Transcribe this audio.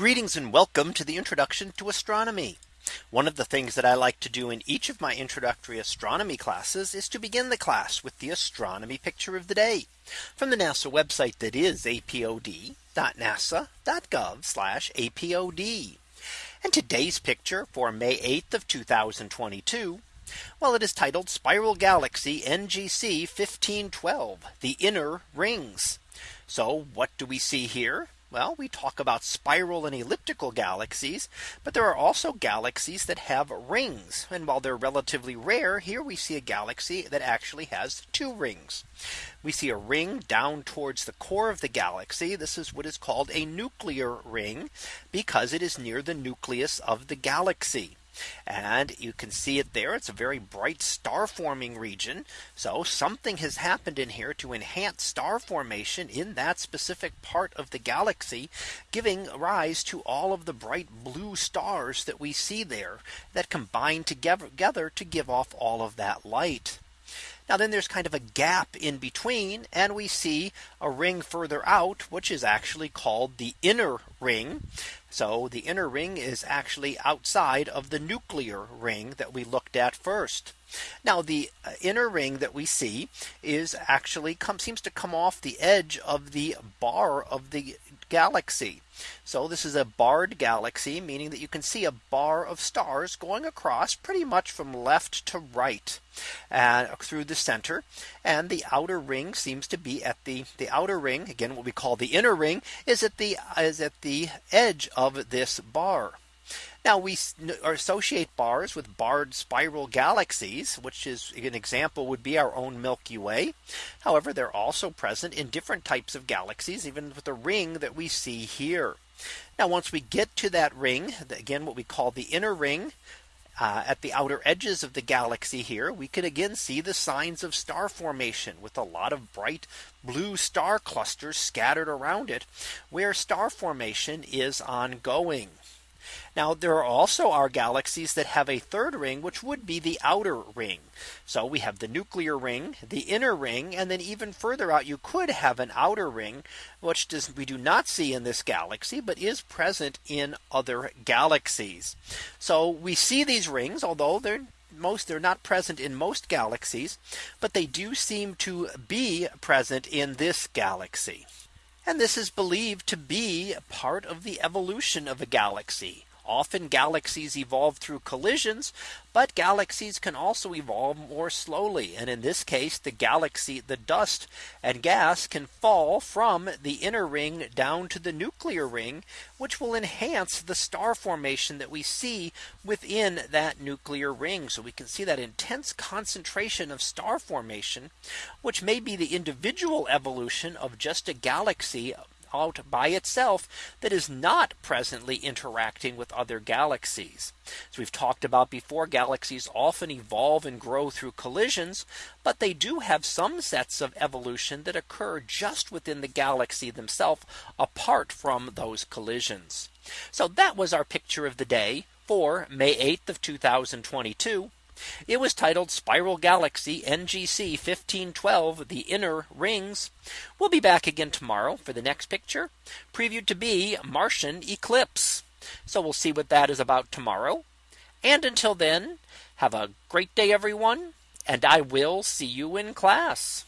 Greetings and welcome to the introduction to astronomy. One of the things that I like to do in each of my introductory astronomy classes is to begin the class with the astronomy picture of the day from the NASA website that is apod.nasa.gov apod. And today's picture for May 8th of 2022. Well, it is titled Spiral Galaxy NGC 1512, the inner rings. So what do we see here? Well, we talk about spiral and elliptical galaxies, but there are also galaxies that have rings. And while they're relatively rare, here we see a galaxy that actually has two rings. We see a ring down towards the core of the galaxy. This is what is called a nuclear ring because it is near the nucleus of the galaxy. And you can see it there. It's a very bright star forming region. So something has happened in here to enhance star formation in that specific part of the galaxy, giving rise to all of the bright blue stars that we see there that combine together to give off all of that light. Now then there's kind of a gap in between and we see a ring further out which is actually called the inner ring. So the inner ring is actually outside of the nuclear ring that we looked at first. Now the uh, inner ring that we see is actually come seems to come off the edge of the bar of the galaxy. So this is a barred galaxy, meaning that you can see a bar of stars going across pretty much from left to right and uh, through the center. And the outer ring seems to be at the the outer ring again what we call the inner ring is at the is at the edge of this bar. Now we associate bars with barred spiral galaxies, which is an example would be our own Milky Way. However, they're also present in different types of galaxies, even with the ring that we see here. Now, once we get to that ring, again, what we call the inner ring, uh, at the outer edges of the galaxy here, we can again see the signs of star formation with a lot of bright blue star clusters scattered around it, where star formation is ongoing. Now there are also our galaxies that have a third ring, which would be the outer ring. So we have the nuclear ring, the inner ring, and then even further out, you could have an outer ring, which does we do not see in this galaxy, but is present in other galaxies. So we see these rings, although they're most they're not present in most galaxies, but they do seem to be present in this galaxy. And this is believed to be a part of the evolution of a galaxy. Often galaxies evolve through collisions, but galaxies can also evolve more slowly. And in this case, the galaxy, the dust and gas can fall from the inner ring down to the nuclear ring, which will enhance the star formation that we see within that nuclear ring. So we can see that intense concentration of star formation, which may be the individual evolution of just a galaxy out by itself that is not presently interacting with other galaxies. As we've talked about before, galaxies often evolve and grow through collisions, but they do have some sets of evolution that occur just within the galaxy themselves apart from those collisions. So that was our picture of the day for May 8th of 2022. It was titled Spiral Galaxy NGC 1512 the inner rings. We'll be back again tomorrow for the next picture previewed to be Martian eclipse. So we'll see what that is about tomorrow. And until then, have a great day, everyone, and I will see you in class.